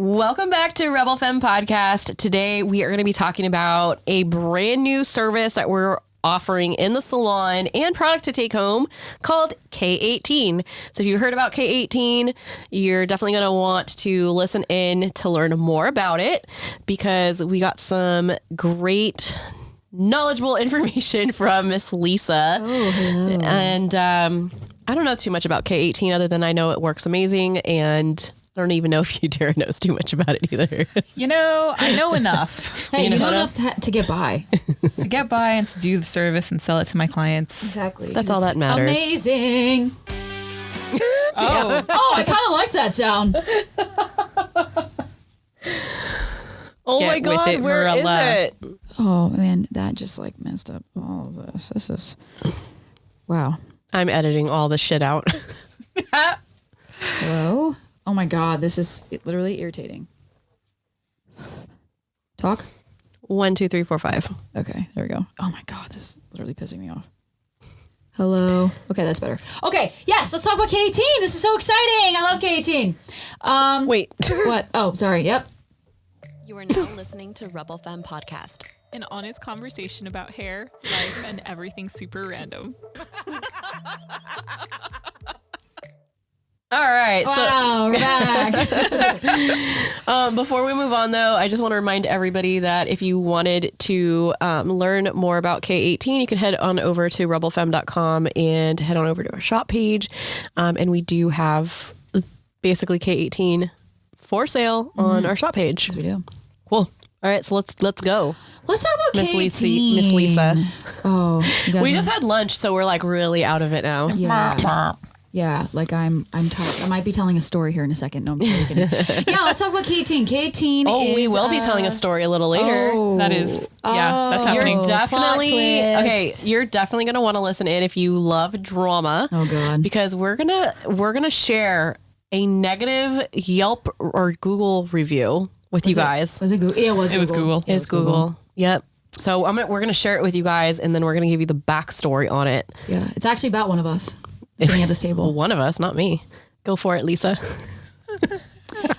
Welcome back to Rebel Femme Podcast. Today we are going to be talking about a brand new service that we're offering in the salon and product to take home called K18. So if you heard about K18, you're definitely going to want to listen in to learn more about it because we got some great knowledgeable information from Miss Lisa. and um, I don't know too much about K18 other than I know it works amazing and I don't even know if you Tara knows too much about it either. You know, I know enough Hey, You you know know enough to, ha- to get by. to get by and to do the service and sell it to my clients. Exactly. That's all that matters. Amazing. Oh, Oh, I kind of like that sound. oh Get my god, it, where is Marilla. it? Oh man, that just like messed up all of this. This is wow. I'm editing all the shit out. Hello. Oh my god, this is literally irritating. Talk. One, two, three, four, five. Okay, there we go. Oh my god, this is literally pissing me off. Hello. Okay, that's better. Okay, yes, let's talk about K18. This is so exciting. I love K18. Um, Wait. what? Oh, sorry. Yep. You are now listening to Rebel Femme Podcast. an honest conversation about hair, life, and everything super random. All right. So Wow, we're back. um, before we move on, though, I just want to remind everybody that if you wanted to um, learn more about K18, you can head on over to rebelfem.com and head on over to our shop page. Um, and we do have basically K18 for sale on our shop page. we do. Cool. All right, so let's let's go. Let's talk about Miss K18. Lisa- Miss Lisa. Oh, you guys We know- just had lunch, so we're like really out of it now. yeah, yeah. Like I'm, I'm tired. I might be telling a story here in a second. No, I'm joking. yeah, let's talk about K18. K18. Oh, is, we will be uh, telling a story a little later. oh, That is, yeah, that's Oh. happening. You're definitely okay. You're definitely gonna want to listen in if you love drama. Oh god. because we're gonna we're gonna share a negative Yelp or Google review with you Was it- guys. Was it Google? It was. It was Google. It was Google. Yep. So I'm gonna, we're gonna share it with you guys, and then we're gonna give you the backstory on it. Yeah, it's actually about one of us sitting at this table. One of us, not me. Go for it, Lisa.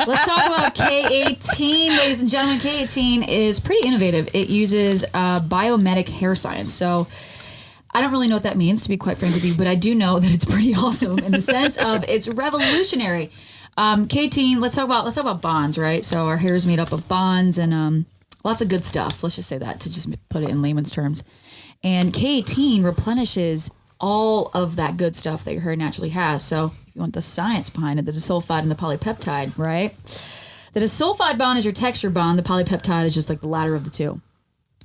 Let's talk about K18, ladies and gentlemen. K18 is pretty innovative. It uses uh, biomedic hair science. So I don't really know what that means, to be quite frank with you, but I do know that it's pretty awesome in the sense of it's revolutionary. Um, K18, let's talk about let's talk about bonds, right? So our hair is made up of bonds and um, lots of good stuff. Let's just say that to just put it in layman's terms. And K18 replenishes all of that good stuff that your hair naturally has. So if you want the science behind it, the disulfide and the polypeptide, right? The disulfide bond is your texture bond. The polypeptide is just like the latter of the two.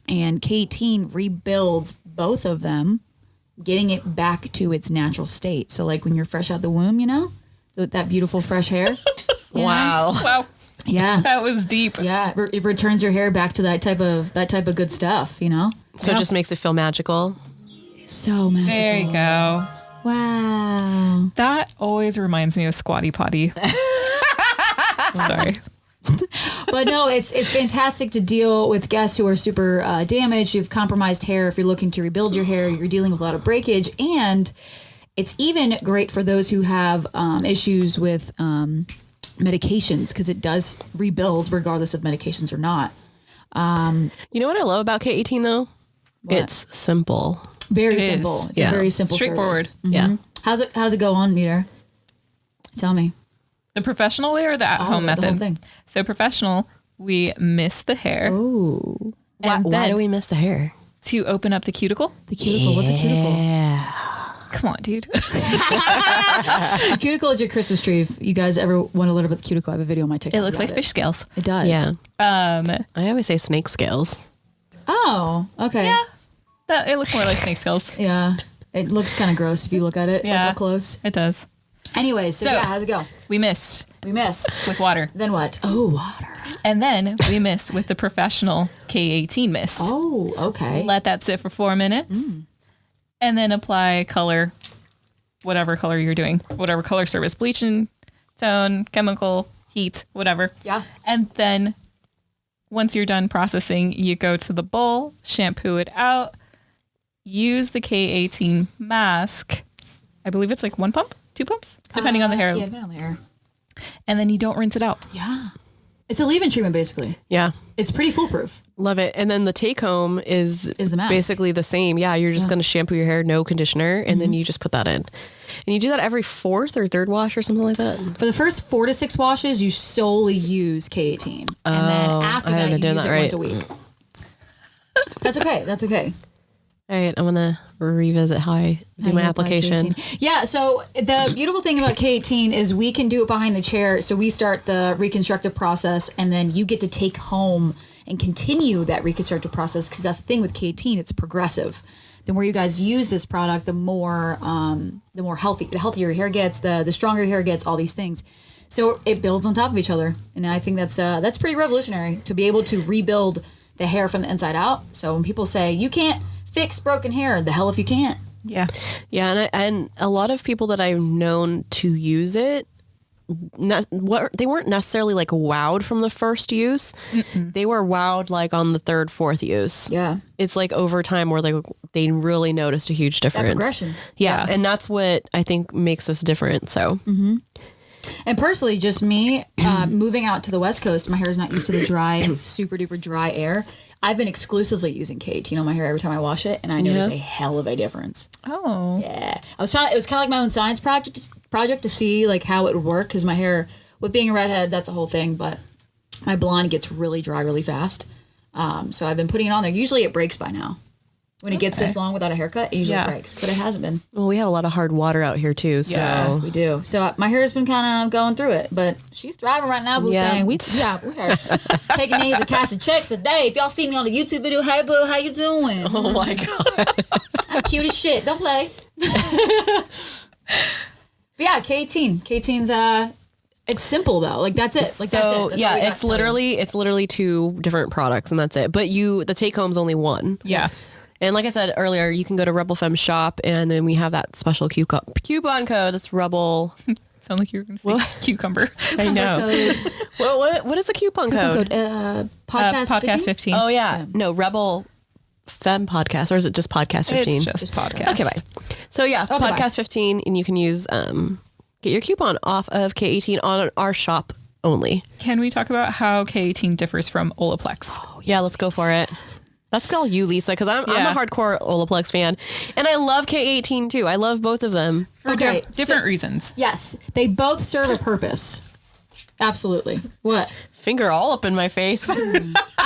And K18 rebuilds both of them, getting it back to its natural state. So like when you're fresh out the womb, you know, with that beautiful fresh hair. Wow. wow, Yeah. that was deep. Yeah, it, re- it returns your hair back to that type of that type of good stuff, you know. So it just makes it feel magical. So magical. There you go. Wow. That always reminds me of Squatty Potty. Sorry. but no, it's it's fantastic to deal with guests who are super uh, damaged. You've compromised hair. If you're looking to rebuild your hair, you're dealing with a lot of breakage, and it's even great for those who have um, issues with um, medications because it does rebuild regardless of medications or not. You know what I love about K18 though? It's simple. Very It is. simple. It's Yeah. a very simple, Straightforward. service. Mhm. Yeah. How's it How's it go on, Meter? Tell me. The professional way or the at home the whole method? thing. So professional, we miss the hair Ooh, Why, and why then do we miss the hair? to open up the cuticle. the cuticle. What's a cuticle? Yeah. Come on, dude. cuticle is your Christmas tree. If you guys ever want to learn about the cuticle, I have a video on my TikTok. it looks about like fish scales. It does. Yeah. Um, I always say snake scales. Oh, okay. yeah, that it looks more like snake scales. Yeah. It looks kind of gross if you look at it Yeah. up close. It does. Anyways, so, So- yeah, how's it go? We missed. We missed. with water, then what? Oh, water. and then we mist with the professional K18 mist. Oh, okay. Let that sit for four minutes, mm. and then apply color, whatever color you're doing, whatever color service, bleaching, tone, chemical, heat, whatever. Yeah. And then once you're done processing, you go to the bowl, shampoo it out, use the K18 mask. I believe it's like one pump, two pumps, depending on the hair. Uh, Yeah, depending on the hair. And then you don't rinse it out. Yeah. It's a leave-in treatment, basically. Yeah. It's pretty foolproof. Love it. And then the take home is Is the mask. basically the same. Yeah, you're just going to shampoo your hair, no conditioner, and Mm-hmm. then you just put that in. And you do that every fourth or third wash or something like that. For the first four to six washes, you solely use K18, and then Oh, after I that, haven't you done use that it right. once a week. That's okay. That's okay. All right, I'm to revisit how I do How my application. Yeah. So the beautiful thing about K18 is we can do it behind the chair. So we start the reconstructive process, and then you get to take home and continue that reconstructive process because that's the thing with K18. It's progressive. The more you guys use this product, the more um, the more healthy, the healthier your hair gets, the the stronger your hair gets. All these things. So it builds on top of each other, and I think that's uh, that's pretty revolutionary to be able to rebuild the hair from the inside out. So when people say you can't fix broken hair, the hell if you can't. Yeah. Yeah, and I, and a lot of people that I've known to use it, ne- what they weren't necessarily like wowed from the first use. They were wowed like on the third, fourth use. Yeah. It's like over time where they they really noticed a huge difference. progression. Yeah, and that's what I think makes us different. So And personally, just me uh, moving out to the West Coast, my hair is not used to the dry, super duper dry air. I've been exclusively using K18 on my hair every time I wash it, and I notice a hell of a difference. Oh. Yeah, I was trying. It was kind of like my own science project project to see like how it would work because my hair, with being a redhead, that's a whole thing. But my blonde gets really dry really fast. Um, so I've been putting it on there. Usually it breaks by now. When it gets this long without a haircut, it usually Yeah. breaks, but it hasn't been. well, we have a lot of hard water out here too. So Yeah. We do. So uh, my hair's been kind of going through it, but she's thriving right now, boo Yeah. thing. We yeah, we are taking names and cashing checks today. If y'all see me on the YouTube video, hey boo, how you doing? Oh my god. I'm cute as shit. Don't play. but yeah, K18. K18's uh, it's simple though. Like that's it. Like that's it. That's all we yeah, got it's to tell you. literally it's literally two different products and that's it. But you the take home's only one. Yes. And like I said earlier, you can go to Rebel Femme shop and then we have that special coupon coupon code. That's Rebel. Sound like you were going to say cucumber. I know. Code, what, what what is the coupon code? code uh, Uh, podcast. podcast 15? 15. Oh yeah. no Rebel Femme podcast or is it just podcast fifteen? It's just podcast. okay, bye. So yeah, Okay, bye. podcast fifteen, and you can use um get your coupon off of K eighteen on our shop only. Can we talk about how K18 differs from Olaplex? Yeah, let's go for it. That's all you, Lisa, because I'm, Yeah. I'm a hardcore Olaplex fan, and I love K18 too. I love both of them. Okay, Different so- reasons. yes, they both serve a purpose. Absolutely. What? Finger all up in my face. I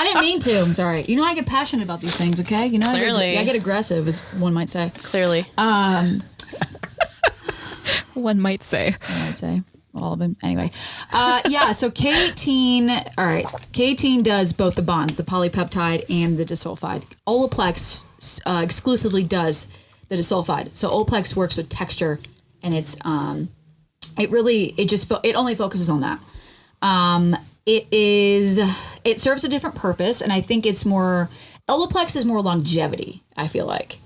didn't mean to. I'm sorry. You know I get passionate about these things. Okay. You know Clearly. I get, I get aggressive, as one might say. Clearly, Um. One might say. I'd say all of them. Anyway, uh, yeah. So K18. All right, K18 does both the bonds, the polypeptide and the disulfide. Olaplex uh, exclusively does the disulfide. So Olaplex works with texture, and it's um, it really it just it only focuses on that. Um, it is it serves a different purpose, and I think it's more Olaplex is more longevity. I feel like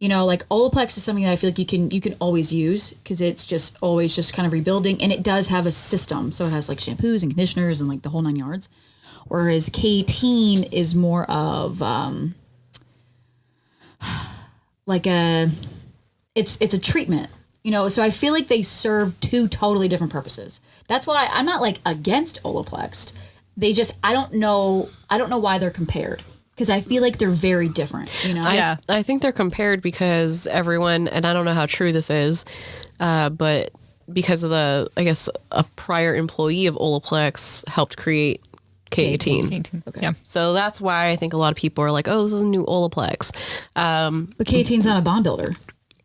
you know like olaplex is something that i feel like you can you can always use because it's just always just kind of rebuilding and it does have a system. So it has like shampoos and conditioners and like the whole nine yards. Whereas k18 is more of um like a it's it's a treatment you know? So i feel like they serve two totally different purposes. That's why i'm not like against olaplex they just i don't know i don't know why they're compared because i feel like they're very different you know Yeah. I, I think they're compared because everyone, and I don't know how true this is, uh, but because of the, I guess, a prior employee of Olaplex helped create K18. K18. Yeah. So that's why I think a lot of people are like, oh, this is a new Olaplex. Um, But K18's not a bond builder.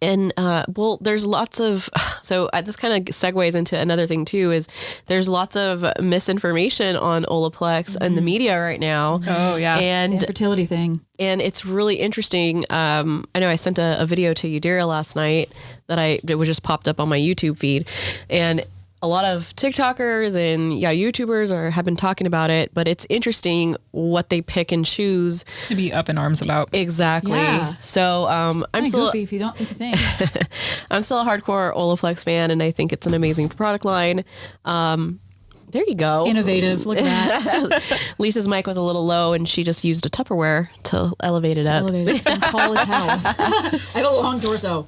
And uh, well, there's lots of so uh, this kind of segues into another thing too. Is there's lots of misinformation on Olaplex and the media right now. Oh, yeah. and the fertility thing. and it's really interesting. Um, I know I sent a, a video to Yadira last night that I it was just popped up on my YouTube feed, and a lot of TikTokers and yeah YouTubers are have been talking about it. But it's interesting what they pick and choose To be up in arms about. exactly. Yeah. So um, I'm Kinda still goofy if you don't think. I'm still a hardcore Olaplex fan, and I think it's an amazing product line. Um, there you go. Innovative. Look at that. Lisa's mic was a little low, and she just used a Tupperware to elevate it up. Elevated. 'cause I'm tall as hell. I have a long torso.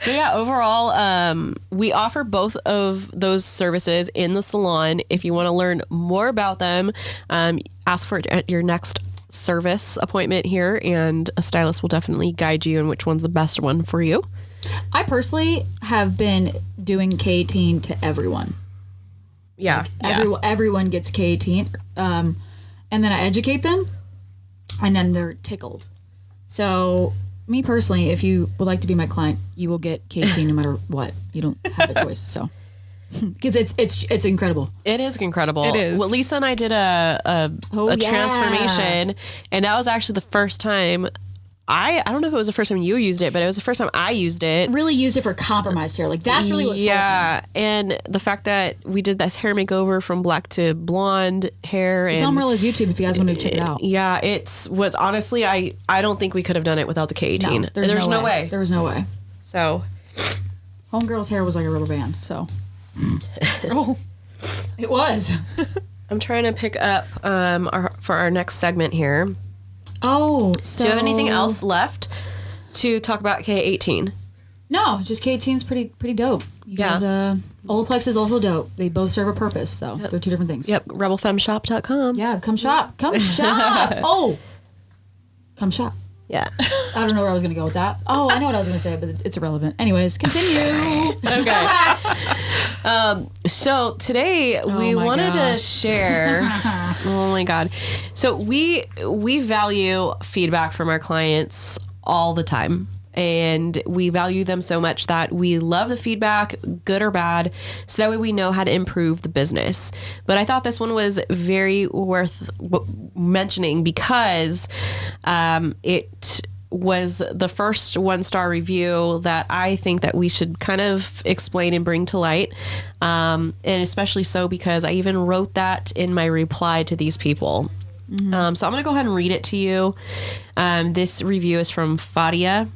So yeah, overall, um, we offer both of those services in the salon. If you want to learn more about them, um, ask for it at your next service appointment here, and a stylist will definitely guide you in which one's the best one for you. I personally have been doing K18 to everyone. Yeah, Everyone, everyone gets K18, um, and then I educate them, and then they're tickled. So, me personally, if you would like to be my client, you will get K18 no matter what. You don't have a choice. So, because it's it's it's incredible. It is incredible. It is. Well, Lisa and I did a a, Oh, a yeah. transformation, and that was actually the first time. I I don't know if it was the first time you used it, but it was the first time I used it. Really used it for compromised hair. Like that's really what. yeah, and the fact that we did this hair makeover from black to blonde hair, It's and on Marilla's YouTube if you guys want to check it out. yeah, it's was honestly I I don't think we could have done it without the K eighteen. there's, no, way. There was no way. So Homegirl's hair was like a rubber band. So Oh, it was. I'm trying to pick up um our, for our next segment here. Oh, so Do you have anything else left to talk about K eighteen? No, just K18 is pretty pretty dope. You Yeah. guys, uh, Olaplex is also dope. They both serve a purpose, though. They're two different things. Yep, rebelfemshop.com. Yeah, come shop. Come shop. Oh, come shop. Yeah. I don't know where I was going to go with that. Oh, I know what I was going to say, but it's irrelevant. Anyways, continue. Okay. um, so today we Oh my wanted to share. Oh my god! So we we value feedback from our clients all the time. And we value them so much that we love the feedback, good or bad, so that way we know how to improve the business. But I thought this one was very worth mentioning because um, it was the first one star review that I think that we should kind of explain and bring to light. Um, and especially so because I even wrote that in my reply to these people. Um, so I'm going to go ahead and read it to you. Um, this review is from Fadia.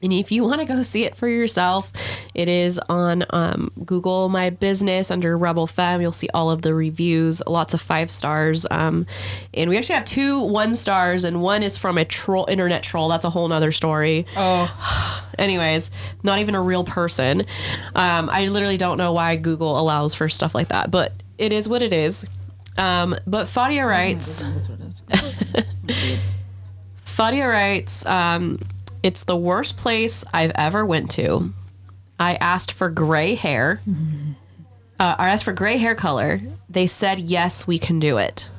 And if you want to go see it for yourself, it is on um, Google My Business under Rebel Femme. You'll see all of the reviews, lots of five stars. Um, and we actually have two one stars, and one is from a troll, internet troll. That's a whole nother story. oh, Anyways, not even a real person. Um, I literally don't know why Google allows for stuff like that, but it is what it is. Um, but Fadia writes. That's what it is. Fadia writes, um, it's the worst place I've ever went to. I asked for gray hair. Uh, I asked for gray hair color. They said, yes, we can do it.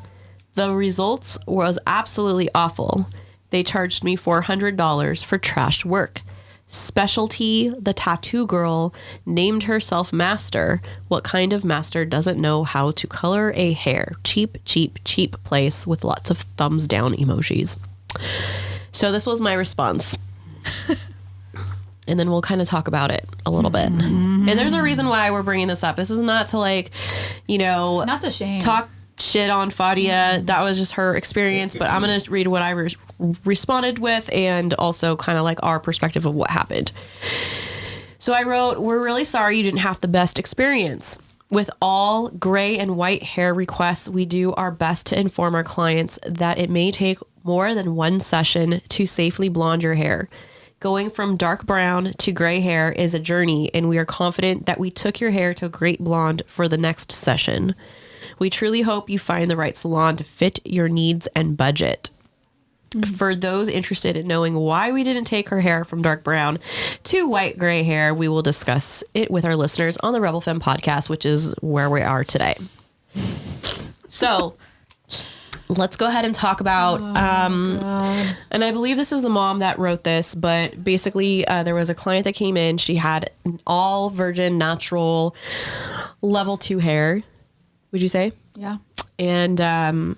The results was absolutely awful. They charged me $400 for trash work. Specialty, the tattoo girl, named herself master. What kind of master doesn't know how to color a hair? Cheap, cheap, cheap place with lots of thumbs down emojis. So this was my response. and then we'll kind of talk about it a little bit. And there's a reason why we're bringing this up. This is not to like, you know, Not to shame. talk shit on Fadia. Mm-hmm. That was just her experience, but I'm going to read what I re- responded with and also kind of like our perspective of what happened. So I wrote, We're really sorry you didn't have the best experience. With all gray and white hair requests, we do our best to inform our clients that it may take more than one session to safely blonde your hair. Going from dark brown to gray hair is a journey, and we are confident that we took your hair to a great blonde for the next session. We truly hope you find the right salon to fit your needs and budget. For those interested in knowing why we didn't take her hair from dark brown to white gray hair, we will discuss it with our listeners on the Rebel Femme podcast, which is where we are today. So let's go ahead and talk about. um, and I believe this is the mom that wrote this, but basically, uh, there was a client that came in. She had all virgin, natural, level two hair. Would you say? yeah. and um,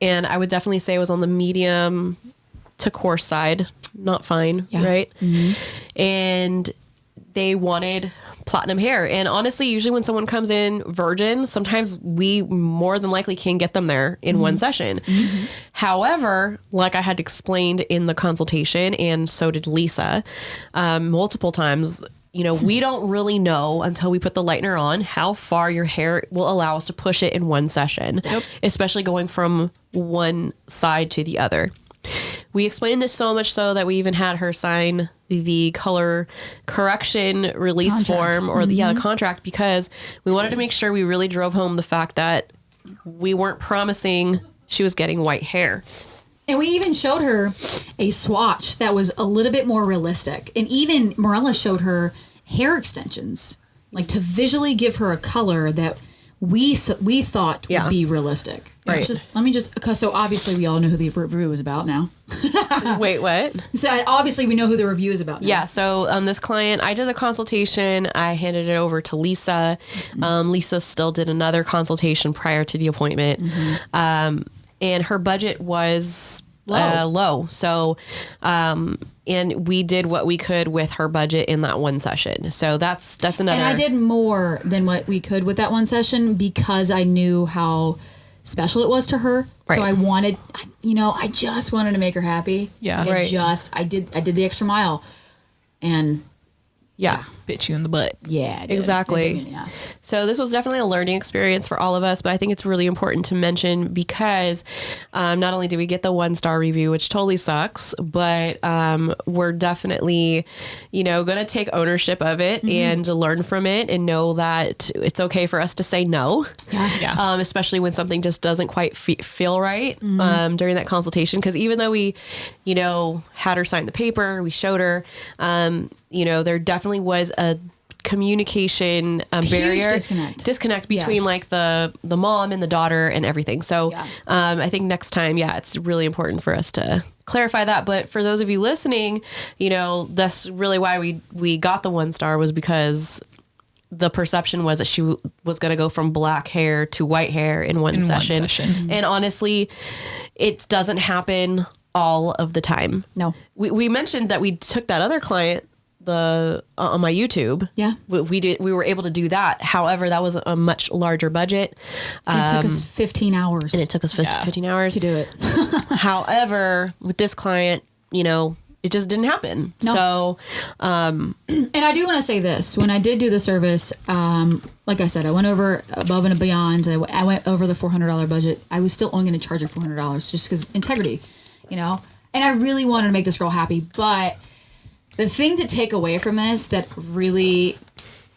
and I would definitely say it was on the medium to coarse side, not fine, Yeah. right? Mm-hmm. And they wanted platinum hair, and honestly, usually when someone comes in virgin, sometimes we more than likely can get them there in one mm-hmm. session. Mm-hmm. However, like I had explained in the consultation, and so did Lisa, um, multiple times. You know, we don't really know until we put the lightener on how far your hair will allow us to push it in one session, yep. especially going from one side to the other. We explained this so much so that we even had her sign the color correction release Contract. form or the, yeah, the mm-hmm. contract because we wanted to make sure we really drove home the fact that we weren't promising she was getting white hair. And we even showed her a swatch that was a little bit more realistic. And even Morella showed her hair extensions, like to visually give her a color that we we thought Yeah. would be realistic. Right. It's Just let me just because so obviously we all know who the review is about now. Wait, what? So obviously we know who the review is about. Now. Yeah, so um, this client, I did the consultation. I handed it over to Lisa. Um, Lisa still did another consultation prior to the appointment, um, and her budget was Uh, low. So, um, and we did what we could with her budget in that one session. So that's that's another. And I did more than what we could with that one session because I knew how special it was to her. Right. So I wanted, you know, I just wanted to make her happy. Yeah. I Right. just, I did, I did the extra mile, and Yeah. Bit you in the butt. yeah, it did. Exactly. It bit me in the ass. So this was definitely a learning experience for all of us, but I think it's really important to mention because um, not only do we get the one star review, which totally sucks, but um, we're definitely, you know, going to take ownership of it and learn from it and know that it's okay for us to say no. Yeah. Yeah. Um, especially when something just doesn't quite fe- feel right um, during that consultation. Because even though we, you know, had her sign the paper, we showed her, um, you know, there definitely was a communication um, barrier disconnect. disconnect between Yes. like the the mom and the daughter and everything. So Yeah. um, I think next time, yeah, it's really important for us to clarify that. But for those of you listening, you know, that's really why we we got the one star was because the perception was that she w- was going to go from black hair to white hair in one In one session. session. And honestly, it doesn't happen all of the time. No. We, we mentioned that we took that other client the uh, on my YouTube. Yeah. We, we did we were able to do that. However, that was a much larger budget. It took us 15 hours And it took us 15, Yeah. 15 hours to do it. However, with this client, you know, it just didn't happen. No. So, And I do want to say this: when I did do the service, um, like I said, I went over above and beyond. I went over the four hundred dollar budget. I was still only going to charge her four hundred dollars just because integrity, you know. And I really wanted to make this girl happy, but the thing to take away from this that really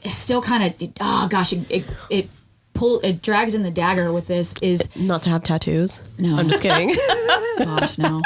is still kind of oh gosh, it it, it pull it drags in the dagger with this is not to have tattoos. No. I'm just kidding. Gosh, no.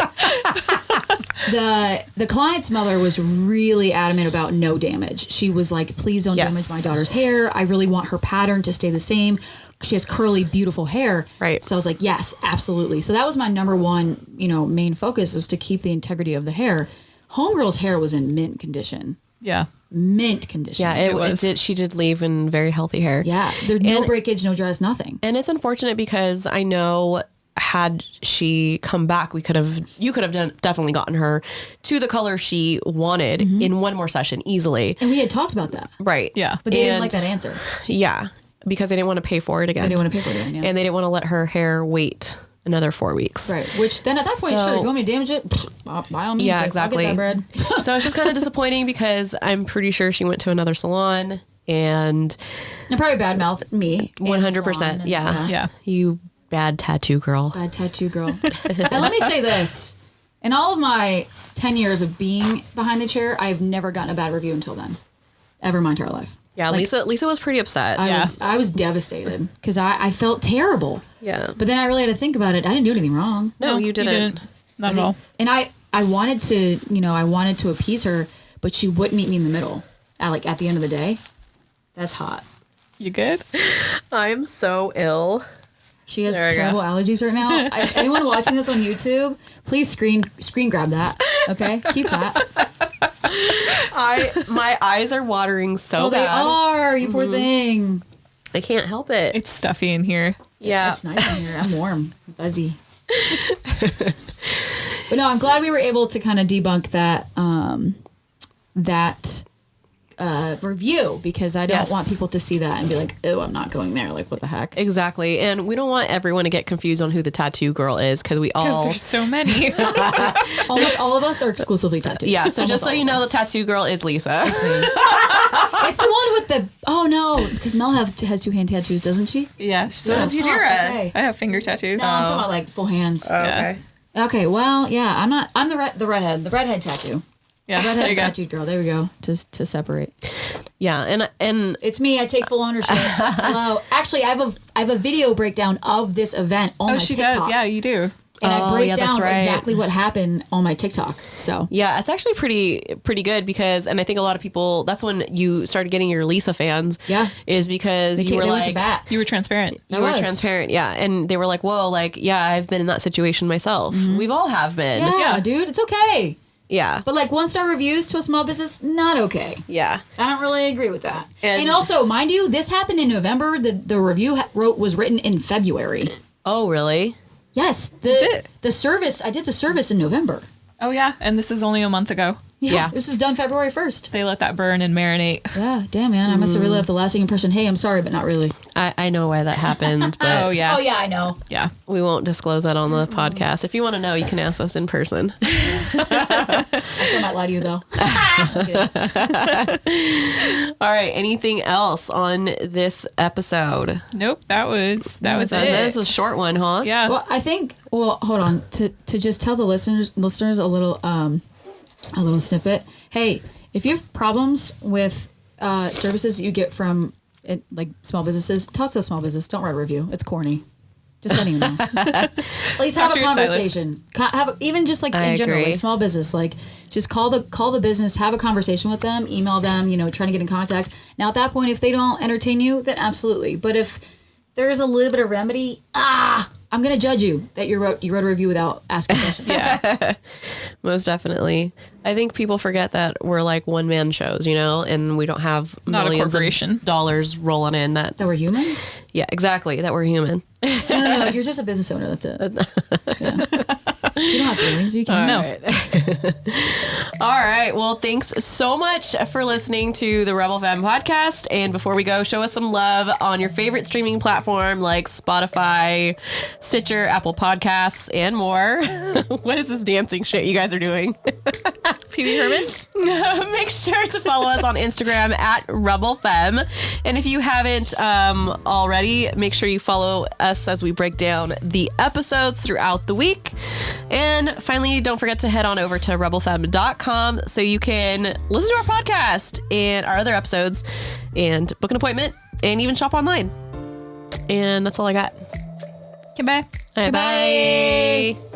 the the client's mother was really adamant about no damage. She was like, "Please don't Yes. damage my daughter's hair. I really want her pattern to stay the same. She has curly, beautiful hair." Right. So I was like, "Yes, absolutely." So that was my number one, you know, main focus was to keep the integrity of the hair. Homegirl's hair was in mint condition. Yeah. Mint condition. yeah, it, It it was. did. She did leave in very healthy hair. yeah. There's no And- breakage, no dress, nothing. And it's unfortunate because I know had she come back, we could have, you could have done, definitely gotten her to the color she wanted mm-hmm. in one more session easily. And we had talked about that, Right. Yeah. but they didn't like that answer. Yeah. Because they didn't want to pay for it again. They didn't want to pay for it. Again, yeah. And they didn't want to let her hair wait another four weeks. Right. Which then at that point, So- sure, if you want me to damage it, pfft, by- by all means, Yeah, exactly. I'll get that bread. so it's just kind of disappointing because I'm pretty sure she went to another salon and and probably badmouth me. 100%. salon and- yeah. Yeah. You bad tattoo girl. Bad tattoo girl. and let me say this: in all of my ten years of being behind the chair, I've never gotten a bad review until then, ever in my entire life. Yeah, Lisa Lisa was pretty upset. I Yeah. was I was devastated because I, I felt terrible. yeah. But then I really had to think about it. I didn't do anything wrong. no, you didn't. Not at all. And I I wanted to you know I wanted to appease her, but she wouldn't meet me in the middle. At like at the end of the day, that's hot. You good? I'm so ill. She has There we go. terrible allergies right now. I, anyone watching this on YouTube, please screen screen grab that. Okay, keep that. I my eyes are watering so Oh, they bad. are. You poor thing. I can't help it. It's stuffy in here. yeah. It's nice in here. I'm warm, fuzzy. but no, I'm glad we were able to kind of debunk that um, that uh, review because I don't Yes. want people to see that and be like, "Oh, I'm not going there." Like, what the heck? Exactly. And we don't want everyone to get confused on who the tattoo girl is because we Because all there's so many. Almost all of us are exclusively tattooed. Yeah, so Almost just so you know, the tattoo girl is Lisa. it's the one with the. Oh no, because Mel have has two hand tattoos, doesn't she? yeah. So does Oh, Yadira. okay. I have finger tattoos. No, I'm talking about like full hands. Yeah. Okay, well, yeah, I'm not. I'm the red, the redhead, the redhead tattoo. Yeah, there Redhead you go. tattooed girl. There we go. To to separate. Yeah, and and It's me. I take full ownership. Hello. Actually, I have a I have a video breakdown of this event on Oh, my she TikTok. does. Yeah, you do. And I Oh, break yeah, down right. exactly what happened on my TikTok. So yeah, it's actually pretty pretty good because, and I think a lot of people. That's when you started getting your Lisa fans. Yeah. is because they, you were like went to bat. You were transparent. you I were transparent. Yeah, and they were like, "Whoa, like yeah, I've been in that situation myself. We've all have been. Mm-hmm. Yeah, Yeah. dude, it's okay. Yeah, But like one star reviews to a small business, not okay. yeah." I don't really agree with that. And- And, also, mind you, this happened in November. The the review ha- wrote was written in February. Oh, really? Yes, the it? the service. I did the service in November. Oh yeah, and this is only a month ago. Yeah. this was done February first. They let that burn and marinate. Yeah, damn man, I must have really left a lasting impression. Hey, I'm sorry, but not really. I, I know why that happened, but Oh yeah. Oh yeah, I know. Yeah. we won't disclose that on the podcast. If you want to know, you can ask us in person. I still might lie to you though. All right. Anything else on this episode? Nope. That was that was That- it. That was a short one, huh? yeah. Well, I think. Well, hold on. To to just tell the listeners listeners a little um a little snippet. Hey, if you have problems with uh, services you get from it, like small businesses, talk to a small business. Don't write a review. It's corny. Just letting you know. At least have a to your stylist. conversation. Co- Have a- even just like I in general, agree. like small business. Like just call the call the business, have a conversation with them, email them. You know, trying to get in contact. Now at that point, if they don't entertain you, then absolutely. But if there's a little bit of remedy, ah, I'm gonna judge you that you wrote you wrote a review without asking questions. yeah. Most definitely. I think people forget that we're like one man shows, you know, and we don't have Not millions of dollars rolling in. That That we're human? yeah, exactly. That we're human. No, no, no. You're just a business owner. That's it. Yeah. You don't have feelings. You can. No. All right. Well, thanks so much for listening to the Rebel Femme podcast. And before we go, show us some love on your favorite streaming platform like Spotify, Stitcher, Apple Podcasts, and more. what is this dancing shit you guys are doing? Pee-wee Herman. Make sure to follow us on Instagram at RebelFem. And if you haven't um, already, make sure you follow us as we break down the episodes throughout the week. And finally, don't forget to head on over to rebelfem.com so you can listen to our podcast and our other episodes and book an appointment and even shop online. And that's all I got. Okay, bye. All right, Goodbye. bye.